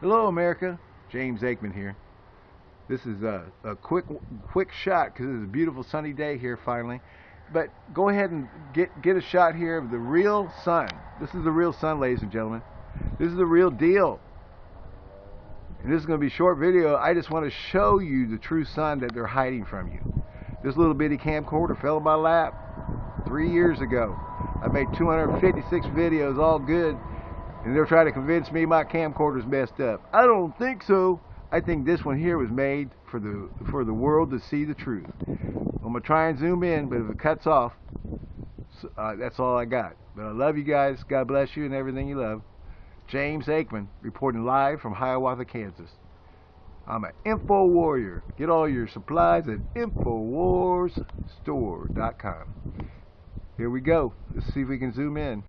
Hello, America. James Aikman here. This is a, a quick quick shot because it's a beautiful sunny day here finally. But go ahead and get get a shot here of the real sun. This is the real sun, ladies and gentlemen. This is the real deal. And this is going to be a short video. I just want to show you the true sun that they're hiding from you. This little bitty camcorder fell in my lap three years ago. I made 256 videos, all good, and they're trying to convince me my camcorder's messed up. I don't think so. I think this one here was made for the for the world to see the truth. I'm gonna try and zoom in, but if it cuts off, uh, that's all I got. But I love you guys. God bless you and everything you love. James Aikman reporting live from Hiawatha, Kansas. I'm an info warrior. Get all your supplies at InfoWarsStore.com. Here we go. Let's see if we can zoom in.